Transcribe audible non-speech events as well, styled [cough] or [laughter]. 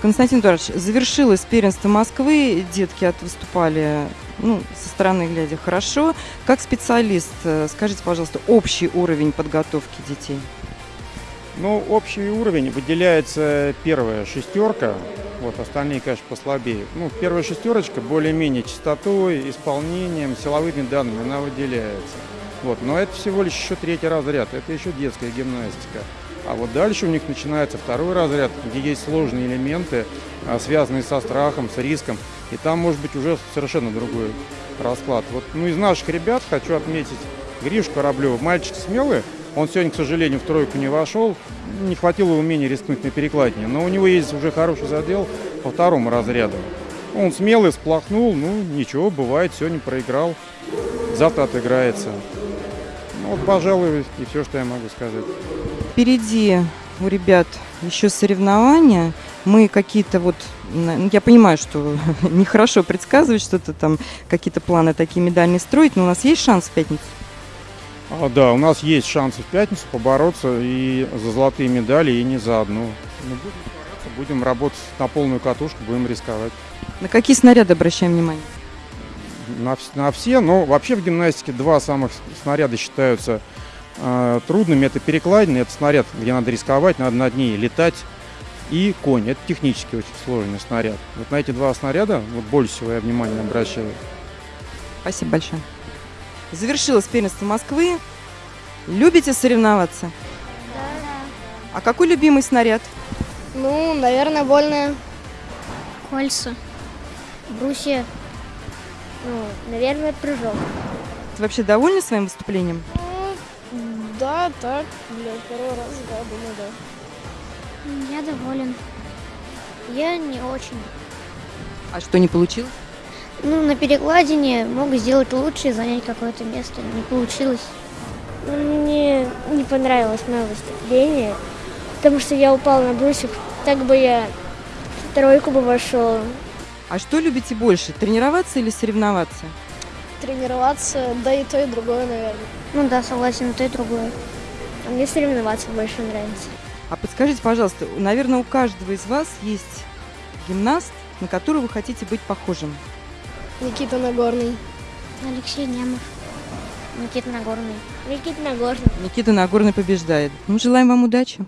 Константин Эдуардович, завершилось первенство Москвы, детки от выступали, ну, со стороны глядя, хорошо. Как специалист, э, скажите, пожалуйста, общий уровень подготовки детей? Ну, общий уровень выделяется первая шестерка, вот остальные, конечно, послабее. Ну, первая шестерочка более-менее чистотой, исполнением, силовыми данными она выделяется. Вот, но это всего лишь еще третий разряд, это еще детская гимнастика. А вот дальше у них начинается второй разряд, где есть сложные элементы, а, связанные со страхом, с риском. И там может быть уже совершенно другой расклад. Вот, ну, из наших ребят хочу отметить Гришу Кораблева. Мальчик смелый, он сегодня, к сожалению, в тройку не вошел. Не хватило умения рискнуть на перекладине. Но у него есть уже хороший задел по второму разряду. Он смелый, сплохнул. Ну, ничего, бывает, сегодня проиграл. Завтра отыграется. Ну, вот, пожалуй, и все, что я могу сказать. Впереди у ребят еще соревнования. Мы какие-то вот, ну, я понимаю, что [laughs] нехорошо предсказывать что-то там, какие-то планы такие медальные строить, но у нас есть шанс в пятницу? А, да, у нас есть шансы в пятницу побороться и за золотые медали, и не за одну. Ну, будем будем работать на полную катушку, будем рисковать. На какие снаряды обращаем внимание? На, на все, но вообще в гимнастике два самых снаряда считаются э, трудными. Это перекладина, это снаряд, где надо рисковать, надо над ней летать. И конь, это технически очень сложный снаряд. Вот на эти два снаряда вот больше всего я внимание обращаю. Спасибо большое. Завершилось первенство Москвы. Любите соревноваться? Да. А какой любимый снаряд? Ну, наверное, больно. Кольца. Брусья. Ну, наверное, прыжок. Ты вообще довольны своим выступлением? Да, так, для первого раза, да, думаю, да. Я доволен. Я не очень. А что не получилось? Ну, на перекладине мог сделать лучше и занять какое-то место. Не получилось. Ну, Мне не понравилось мое выступление, потому что я упал на брусьях. Так бы я в тройку бы вошел. А что любите больше, тренироваться или соревноваться? Тренироваться, да и то, и другое, наверное. Ну да, согласен, и то и другое. А мне соревноваться больше нравится. А подскажите, пожалуйста, наверное, у каждого из вас есть гимнаст, на которого вы хотите быть похожим. Никита Нагорный. Алексей Немов. Никита Нагорный. Никита Нагорный. Никита Нагорный побеждает. Ну, желаем вам удачи.